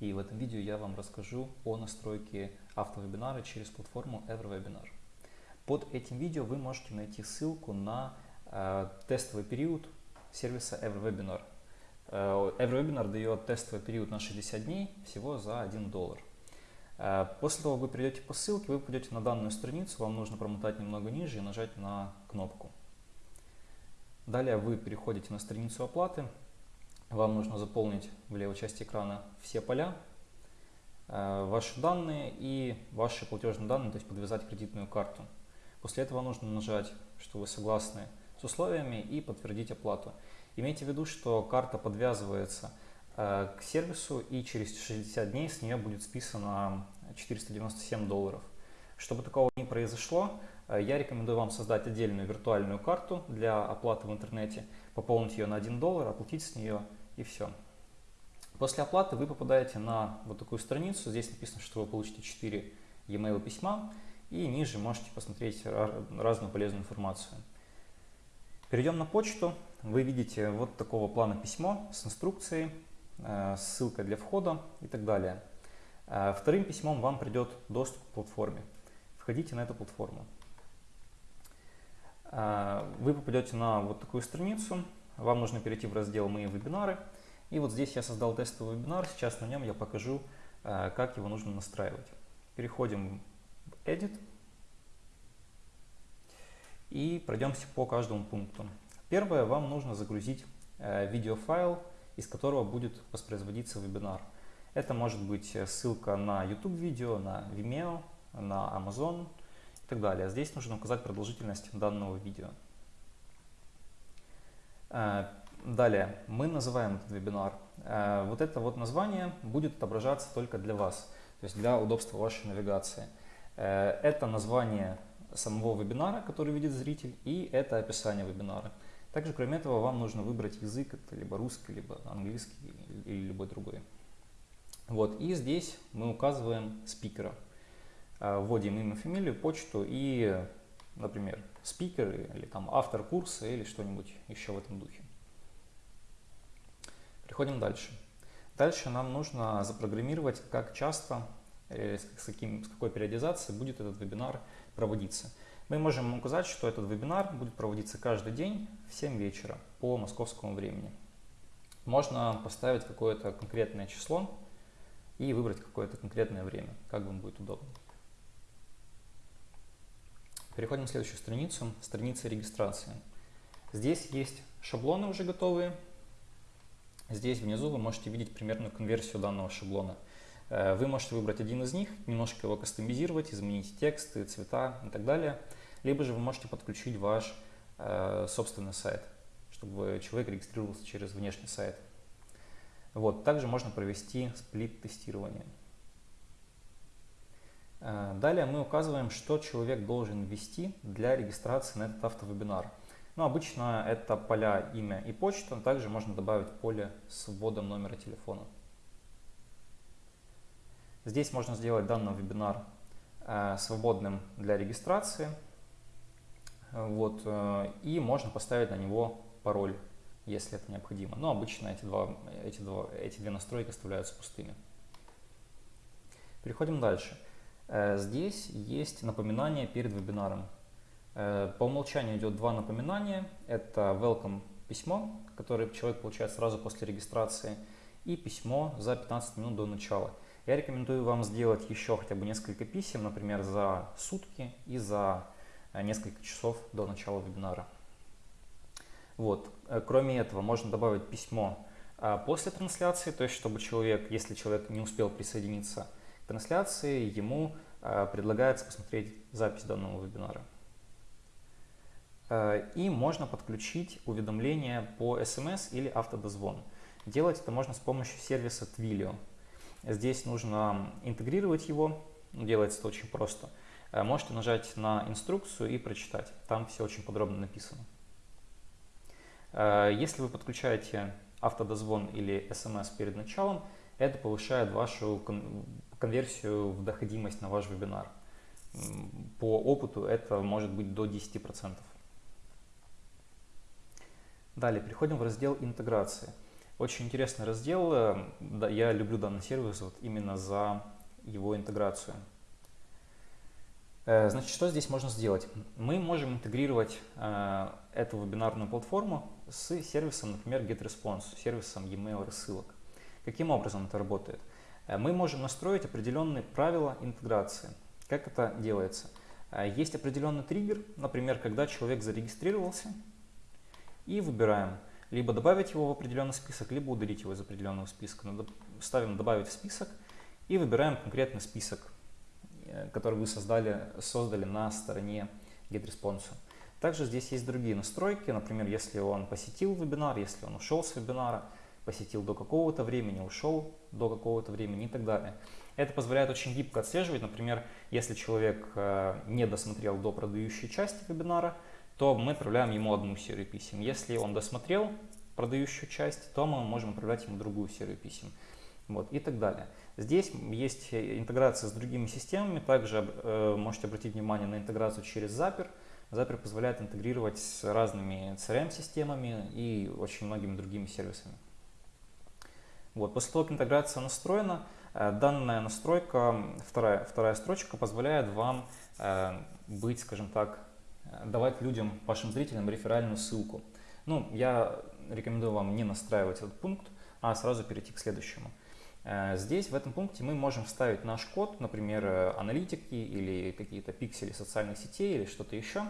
И в этом видео я вам расскажу о настройке автовебинара через платформу EverWebinar. Под этим видео вы можете найти ссылку на э, тестовый период сервиса EverWebinar. Э, EverWebinar дает тестовый период на 60 дней всего за 1 доллар. Э, после того, как вы придете по ссылке, вы пойдете на данную страницу, вам нужно промотать немного ниже и нажать на кнопку. Далее вы переходите на страницу оплаты. Вам нужно заполнить в левой части экрана все поля, э, ваши данные и ваши платежные данные, то есть подвязать кредитную карту. После этого нужно нажать, что вы согласны с условиями и подтвердить оплату. Имейте в виду, что карта подвязывается э, к сервису и через 60 дней с нее будет списано 497 долларов. Чтобы такого не произошло, э, я рекомендую вам создать отдельную виртуальную карту для оплаты в интернете, пополнить ее на 1 доллар, оплатить с нее и все. После оплаты вы попадаете на вот такую страницу. Здесь написано, что вы получите 4 e-mail письма. И ниже можете посмотреть разную полезную информацию. Перейдем на почту. Вы видите вот такого плана письмо с инструкцией, э, ссылкой для входа и так далее. Э, вторым письмом вам придет доступ к платформе. Входите на эту платформу. Э, вы попадете на вот такую страницу. Вам нужно перейти в раздел «Мои вебинары». И вот здесь я создал тестовый вебинар. Сейчас на нем я покажу, как его нужно настраивать. Переходим в Edit. И пройдемся по каждому пункту. Первое, вам нужно загрузить видеофайл, из которого будет воспроизводиться вебинар. Это может быть э, ссылка на YouTube видео, на Vimeo, на Amazon и так далее. Здесь нужно указать продолжительность данного видео. Э, далее, мы называем этот вебинар. Э, вот это вот название будет отображаться только для вас, то есть для удобства вашей навигации. Это название самого вебинара, который видит зритель, и это описание вебинара. Также, кроме этого, вам нужно выбрать язык, это либо русский, либо английский или любой другой. Вот, и здесь мы указываем спикера. Вводим имя, фамилию, почту и, например, спикер или там автор курса или что-нибудь еще в этом духе. Переходим дальше. Дальше нам нужно запрограммировать, как часто, э, с, каким, с какой периодизацией будет этот вебинар проводиться. Мы можем указать, что этот вебинар будет проводиться каждый день в 7 вечера по московскому времени. Можно поставить какое-то конкретное число, и выбрать какое-то конкретное время, как вам будет удобно. Переходим на следующую страницу, страница регистрации. Здесь есть шаблоны уже готовые. Здесь внизу вы можете видеть примерную конверсию данного шаблона. Э, вы можете выбрать один из них, немножко его кастомизировать, изменить тексты, цвета и так далее. Либо же вы можете подключить ваш э, собственный сайт, чтобы человек регистрировался через внешний сайт. Вот, также можно провести сплит-тестирование. Э, далее мы указываем, что человек должен ввести для регистрации на этот автовебинар. Ну, обычно это поля имя и почта, также можно добавить поле с вводом номера телефона. Здесь можно сделать данный вебинар э, свободным для регистрации. Вот, э, и можно поставить на него пароль если это необходимо. Но обычно эти, два, эти, два, эти две настройки оставляются пустыми. Переходим дальше. Здесь есть напоминание перед вебинаром. Э, по умолчанию идет два напоминания. Это welcome письмо, которое человек получает сразу после регистрации, и письмо за 15 минут до начала. Я рекомендую вам сделать еще хотя бы несколько писем, например, за сутки и за э, несколько часов до начала вебинара. Вот. Э, кроме этого, можно добавить письмо после трансляции, то есть чтобы человек, если человек не успел присоединиться трансляции, ему а, предлагается посмотреть запись данного вебинара. Э, и можно подключить уведомления по SMS или автодозвон. Делать это можно с помощью сервиса Twilio. Здесь нужно интегрировать его, делается это очень просто. Э, можете нажать на инструкцию и прочитать, там все очень подробно написано. Э, если вы подключаете автодозвон или смс перед началом, это повышает вашу конверсию в доходимость на ваш вебинар. По опыту это может быть до 10%. Далее переходим в раздел интеграции. Очень интересный раздел. Да, я люблю данный сервис вот именно за его интеграцию. Э, значит, что здесь можно сделать? Мы можем интегрировать э, эту вебинарную платформу с сервисом, например, GetResponse, сервисом e-mail рассылок. Каким образом это работает? Э, мы можем настроить определенные правила интеграции. Как это делается? Э, есть определенный триггер, например, когда человек зарегистрировался, и выбираем либо добавить его в определенный список, либо удалить его из определенного списка. Ставим «Добавить в список» и выбираем конкретный список Э, который вы создали, создали на стороне GetResponse. Также здесь есть другие настройки, например, если он посетил вебинар, если он ушел с вебинара, посетил до какого-то времени, ушел до какого-то времени и так далее. Это позволяет очень гибко отслеживать, например, если человек э, не досмотрел до продающей части вебинара, то мы отправляем ему одну серию писем. Если он досмотрел продающую часть, то мы можем отправлять ему другую серию писем вот, и так далее. Здесь есть интеграция с другими системами, также э, можете обратить внимание на интеграцию через Zapier. Zapier позволяет интегрировать с разными CRM-системами и очень многими другими сервисами. Вот, после того, как интеграция настроена, э, данная настройка, вторая, вторая строчка, позволяет вам э, быть, скажем так, э, давать людям, вашим зрителям реферальную ссылку. Ну, я рекомендую вам не настраивать этот пункт, а сразу перейти к следующему. Здесь, в этом пункте, мы можем вставить наш код, например, аналитики или какие-то пиксели социальных сетей или что-то еще,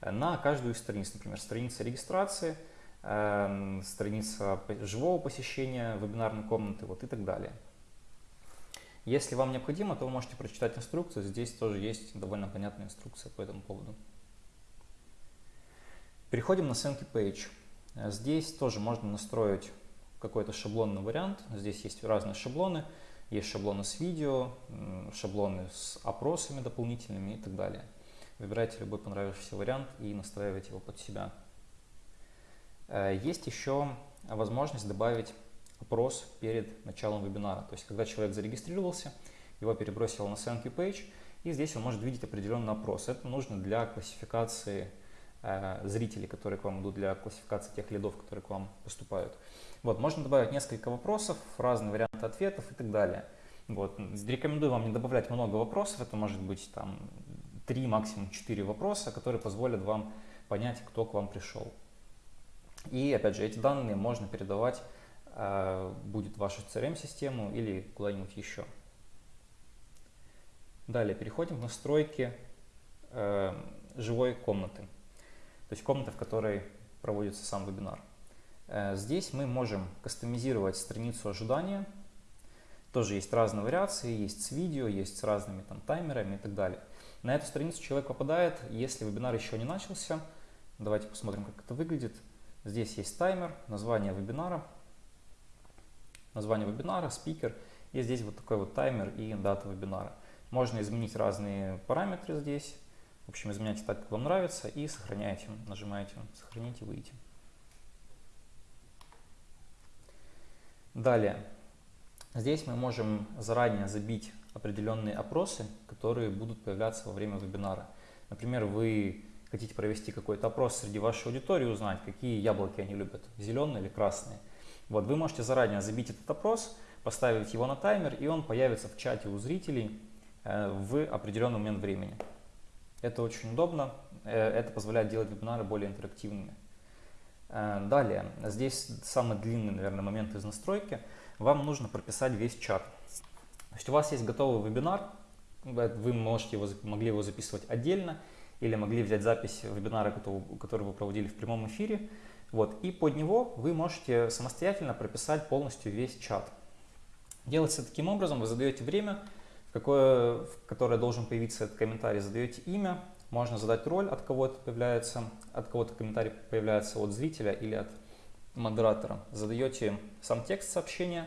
на каждую из страниц. Например, страница регистрации, страница живого посещения вебинарной комнаты вот и так далее. Если вам необходимо, то вы можете прочитать инструкцию. Здесь тоже есть довольно понятная инструкция по этому поводу. Переходим на Thank Page. Здесь тоже можно настроить какой-то шаблонный вариант. Здесь есть разные шаблоны. Есть шаблоны с видео, шаблоны с опросами дополнительными и так далее. Выбирайте любой понравившийся вариант и настраивайте его под себя. Э, есть еще возможность добавить опрос перед началом вебинара. То есть, когда человек зарегистрировался, его перебросил на thank page, и здесь он может видеть определенный опрос. Это нужно для классификации э, зрителей, которые к вам идут, для классификации тех лидов, которые к вам поступают. Вот, можно добавить несколько вопросов, разные варианты ответов и так далее. Вот. Рекомендую вам не добавлять много вопросов, это может быть там 3, максимум 4 вопроса, которые позволят вам понять, кто к вам пришел. И опять же, эти данные можно передавать, э, будет в вашу CRM-систему или куда-нибудь еще. Далее переходим к настройке э, живой комнаты, то есть комнаты, в которой проводится сам вебинар. Э, здесь мы можем кастомизировать страницу ожидания. Тоже есть разные вариации, есть с видео, есть с разными там таймерами и так далее. На эту страницу человек попадает, если вебинар еще не начался. Давайте посмотрим, как это выглядит. Здесь есть таймер, название вебинара, название вебинара, спикер. И здесь вот такой вот таймер и дата вебинара. Можно изменить разные параметры здесь. В общем, изменяйте так, как вам нравится и сохраняете. Нажимаете «Сохранить» и «Выйти». Далее, здесь мы можем заранее забить определенные опросы, которые будут появляться во время вебинара. Например, вы хотите провести какой-то опрос среди вашей аудитории, узнать, какие яблоки они любят, зеленые или красные. Вот, вы можете заранее забить этот опрос, поставить его на таймер, и он появится в чате у зрителей э, в определенный момент времени. Это очень удобно, э, это позволяет делать вебинары более интерактивными. Э, далее, здесь самый длинный, наверное, момент из настройки. Вам нужно прописать весь чат. То есть у вас есть готовый вебинар, вы можете его, могли его записывать отдельно, или могли взять запись вебинара, который вы проводили в прямом эфире. Вот, и под него вы можете самостоятельно прописать полностью весь чат. Делается таким образом, вы задаете время, в, какое, в которое должен появиться этот комментарий, задаете имя, можно задать роль, от кого это появляется, от кого-то комментарий появляется от зрителя или от модератора. Задаете сам текст сообщения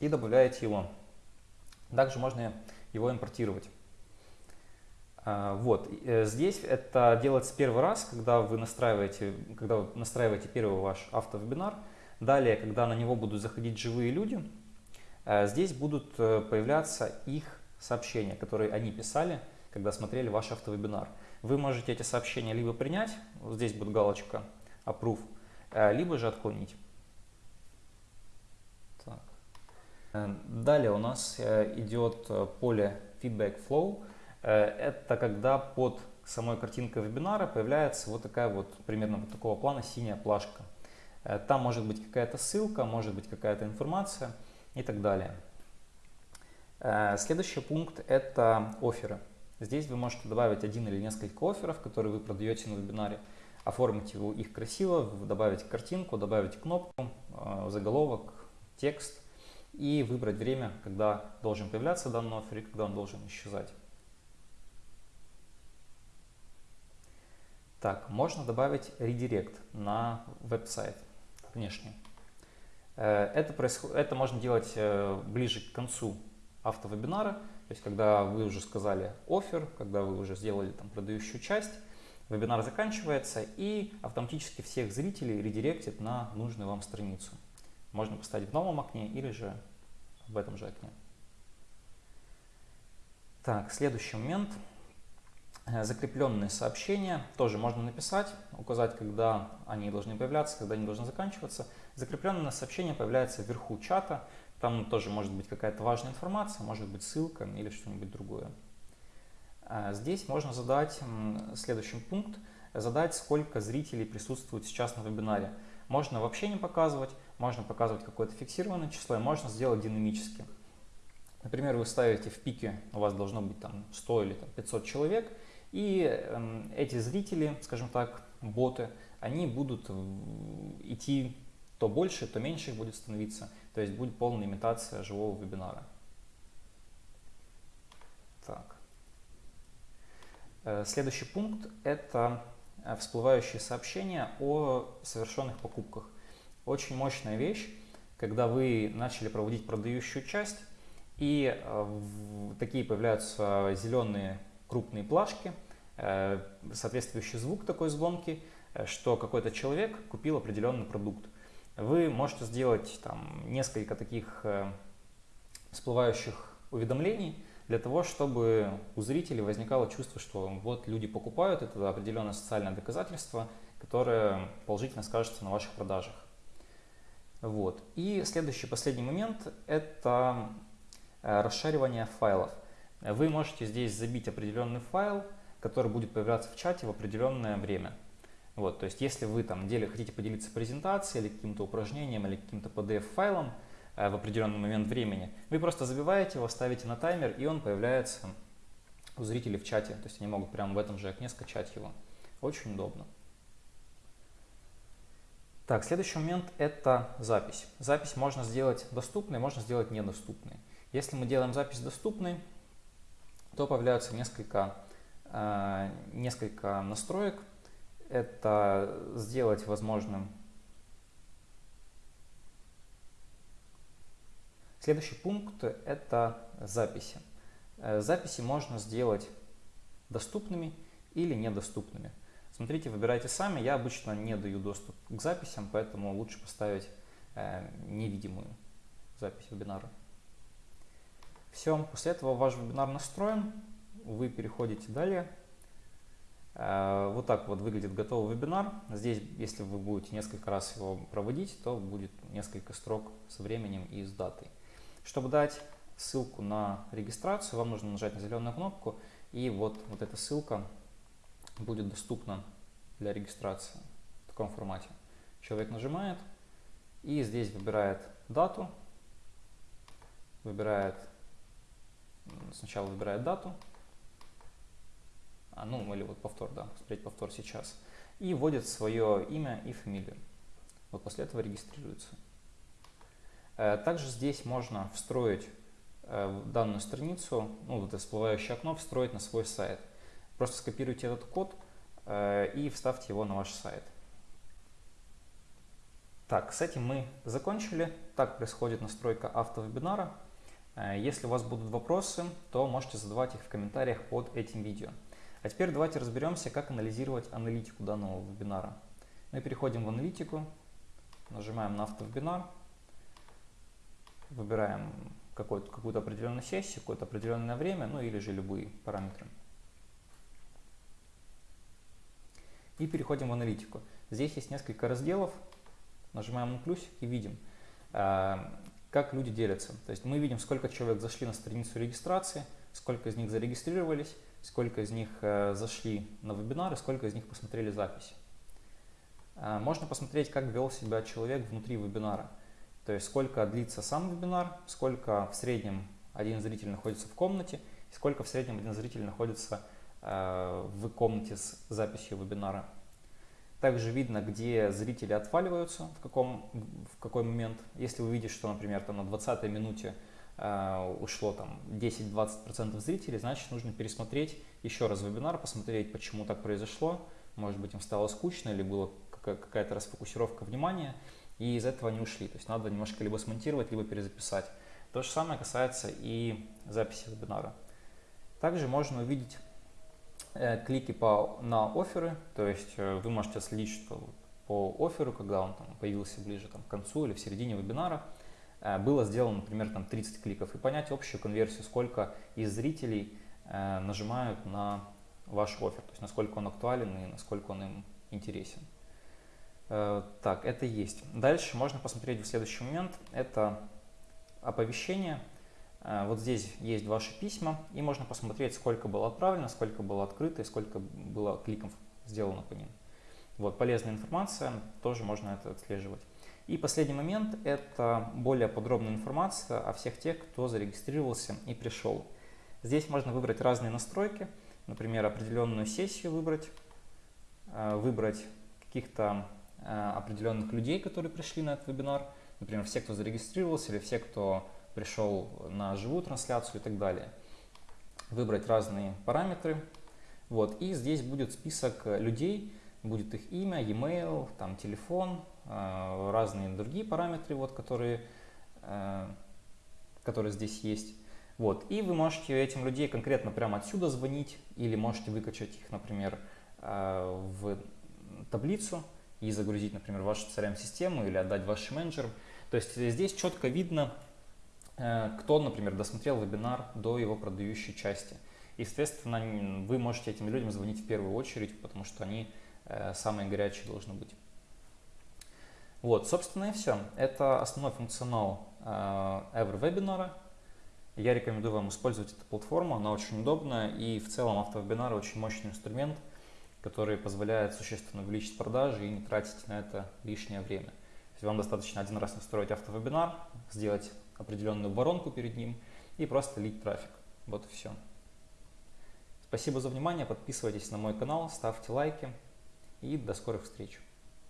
и добавляете его. Также можно его импортировать. А, вот, э, здесь это делается первый раз, когда вы настраиваете, когда вы настраиваете первый ваш автовебинар. Далее, когда на него будут заходить живые люди, э, здесь будут э, появляться их сообщения, которые они писали, когда смотрели ваш автовебинар. Вы можете эти сообщения либо принять, здесь будет галочка Approve, либо же отклонить. Далее у нас идет поле Feedback Flow. Это когда под самой картинкой вебинара появляется вот такая вот, примерно вот такого плана синяя плашка. Там может быть какая-то ссылка, может быть какая-то информация и так далее. Следующий пункт – это оферы. Здесь вы можете добавить один или несколько офферов, которые вы продаете на вебинаре, оформить их красиво, добавить картинку, добавить кнопку, э, заголовок, текст и выбрать время, когда должен появляться данный оффер и когда он должен исчезать. Так, можно добавить редирект на веб-сайт внешний. Э, это, происход... это можно делать э, ближе к концу автовебинара, то есть, когда вы уже сказали офер, когда вы уже сделали там продающую часть, вебинар заканчивается и автоматически всех зрителей редиректит на нужную вам страницу. Можно поставить в новом окне или же в этом же окне. Так, следующий момент. Э, закрепленные сообщения тоже можно написать, указать, когда они должны появляться, когда они должны заканчиваться. Закрепленное сообщение появляется вверху чата, там тоже может быть какая-то важная информация, может быть ссылка или что-нибудь другое. А здесь можно задать следующий пункт, задать, сколько зрителей присутствует сейчас на вебинаре. Можно вообще не показывать, можно показывать какое-то фиксированное число, и можно сделать динамически. Например, вы ставите в пике, у вас должно быть там 100 или там, 500 человек, и э, эти зрители, скажем так, боты, они будут идти то больше, то меньше их будет становиться. То есть будет полная имитация живого вебинара. Так. Э, следующий пункт – это э, всплывающие сообщения о совершенных покупках. Очень мощная вещь, когда вы начали проводить продающую часть, и э, такие появляются зеленые крупные плашки, соответствующий звук такой звонки, что какой-то человек купил определенный продукт вы можете сделать там, несколько таких э, всплывающих уведомлений для того, чтобы у зрителей возникало чувство, что вот люди покупают, это определенное социальное доказательство, которое положительно скажется на ваших продажах. Вот. И следующий, последний момент – это э, расшаривание файлов. Вы можете здесь забить определенный файл, который будет появляться в чате в определенное время. Вот, то есть если вы там деле хотите поделиться презентацией или каким-то упражнением или каким-то PDF-файлом э, в определенный момент времени, вы просто забиваете его, ставите на таймер, и он появляется у зрителей в чате. То есть они могут прямо в этом же окне скачать его. Очень удобно. Так, следующий момент – это запись. Запись можно сделать доступной, можно сделать недоступной. Если мы делаем запись доступной, то появляются несколько, э, несколько настроек, это сделать возможным. Следующий пункт – это записи. Э, записи можно сделать доступными или недоступными. Смотрите, выбирайте сами. Я обычно не даю доступ к записям, поэтому лучше поставить э, невидимую запись вебинара. Все, после этого ваш вебинар настроен. Вы переходите далее. Э, вот так вот выглядит готовый вебинар. Здесь, если вы будете несколько раз его проводить, то будет несколько строк с временем и с датой. Чтобы дать ссылку на регистрацию, вам нужно нажать на зеленую кнопку, и вот, вот эта ссылка будет доступна для регистрации в таком формате. Человек нажимает и здесь выбирает дату, выбирает, сначала выбирает дату, а, ну или вот повтор, да, смотреть повтор сейчас, и вводит свое имя и фамилию. Вот после этого регистрируется. Э, также здесь можно встроить э, данную страницу, ну вот это всплывающее окно, встроить на свой сайт. Просто скопируйте этот код э, и вставьте его на ваш сайт. Так, с этим мы закончили. Так происходит настройка автовебинара. Если у вас будут вопросы, то можете задавать их в комментариях под этим видео. А теперь давайте разберемся, как анализировать аналитику данного вебинара. Мы переходим в аналитику, нажимаем на автовебинар, выбираем какую-то определенную сессию, какое-то определенное время, ну или же любые параметры. И переходим в аналитику. Здесь есть несколько разделов, нажимаем на плюсик и видим, э, как люди делятся. То есть мы видим, сколько человек зашли на страницу регистрации, сколько из них зарегистрировались, сколько из них э, зашли на вебинары, сколько из них посмотрели запись. Э, можно посмотреть, как вел себя человек внутри вебинара. То есть сколько длится сам вебинар, сколько в среднем один зритель находится в комнате, сколько в среднем один зритель находится э, в комнате с записью вебинара. Также видно, где зрители отваливаются, в, каком, в какой момент. Если вы что, например, там на 20 минуте э, ушло там 10-20% зрителей, значит нужно пересмотреть еще раз вебинар, посмотреть, почему так произошло. Может быть, им стало скучно или была какая-то расфокусировка внимания, и из этого они ушли. То есть надо немножко либо смонтировать, либо перезаписать. То же самое касается и записи вебинара. Также можно увидеть клики по, на оферы, то есть э, вы можете следить что по оферу, когда он там, появился ближе там, к концу или в середине вебинара, э, было сделано, например, там 30 кликов, и понять общую конверсию, сколько из зрителей э, нажимают на ваш офер, то есть насколько он актуален и насколько он им интересен. Э, так, это есть. Дальше можно посмотреть в следующий момент, это оповещение. Э, вот здесь есть ваши письма, и можно посмотреть, сколько было отправлено, сколько было открыто и сколько было кликов сделано по ним. Вот, полезная информация, тоже можно это отслеживать. И последний момент – это более подробная информация о всех тех, кто зарегистрировался и пришел. Здесь можно выбрать разные настройки, например, определенную сессию выбрать, э, выбрать каких-то э, определенных людей, которые пришли на этот вебинар – например, все, кто зарегистрировался или все, кто пришел на живую трансляцию и так далее. Выбрать разные параметры. Вот, и здесь будет список людей, будет их имя, e-mail, там, телефон, э, разные другие параметры, вот, которые, э, которые здесь есть. Вот, и вы можете этим людей конкретно прямо отсюда звонить или можете выкачать их, например, э, в таблицу и загрузить, например, вашу CRM-систему или отдать вашим менеджерам. То есть здесь четко видно, э, кто, например, досмотрел вебинар до его продающей части. Естественно, вы можете этим людям звонить в первую очередь, потому что они э, самые горячие должны быть. Вот, собственно и все. Это основной функционал э, EverWebinar. Я рекомендую вам использовать эту платформу, она очень удобная и в целом автовебинары очень мощный инструмент, который позволяет существенно увеличить продажи и не тратить на это лишнее время есть вам достаточно один раз настроить автовебинар, сделать определенную воронку перед ним и просто лить трафик. Вот и все. Спасибо за внимание, подписывайтесь на мой канал, ставьте лайки и до скорых встреч.